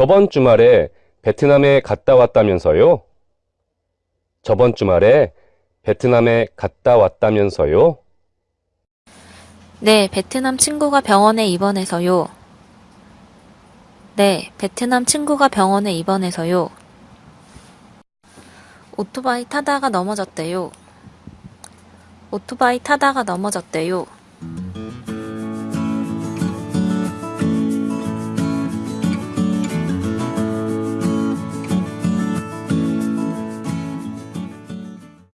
저번 주말에 베트남에 갔다 왔다면서요? 저번 주말에 베트남에 갔다 왔다면서요? 네, 베트남 친구가 병원에 입원해서요. 네, 베트남 친구가 병원에 입원해서요. 오토바이 타다가 넘어졌대요. 오토바이 타다가 넘어졌대요.